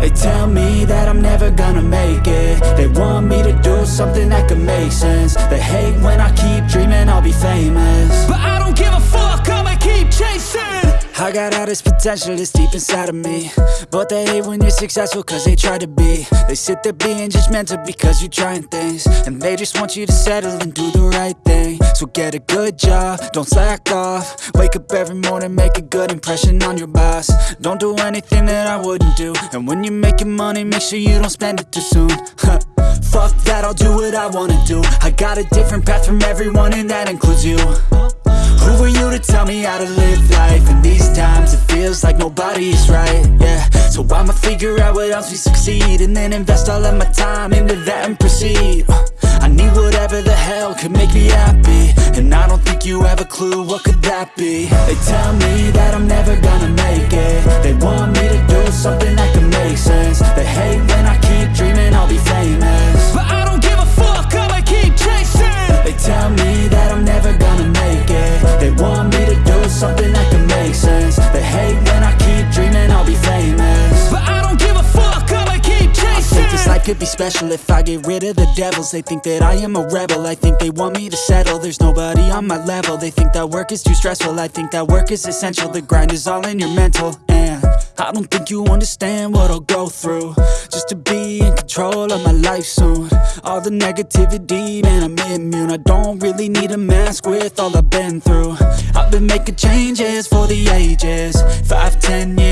They tell me that I'm never gonna make it. They want me to do something that could make sense I got all this potential that's deep inside of me. But they hate when you're successful cause they try to be. They sit there being judgmental because you're trying things. And they just want you to settle and do the right thing. So get a good job, don't slack off. Wake up every morning, make a good impression on your boss. Don't do anything that I wouldn't do. And when you're making money, make sure you don't spend it too soon. Fuck that, I'll do what I wanna do. I got a different path from everyone and that includes you you to tell me how to live life? In these times it feels like nobody is right, yeah. So I'ma figure out what else we succeed And then invest all of my time into that and proceed. I need whatever the hell could make me happy. And I don't think you have a clue what could that be. They tell me that I'm never gonna make it. They want me to do something that could be special if I get rid of the devils. They think that I am a rebel, I think they want me to settle. There's nobody on my level, they think that work is too stressful. I think that work is essential, the grind is all in your mental. And I don't think you understand what I'll go through. Just to be in control of my life soon. All the negativity, man I'm immune. I don't really need a mask with all I've been through. I've been making changes for the ages. Five, ten year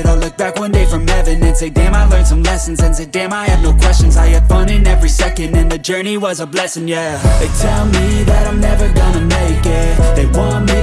it. I'll look back one day from heaven And say damn I learned some lessons. And say damn I have no questions. I had fun in every second. And the journey was a blessing yeah. They tell me that I'm never gonna make it. They want me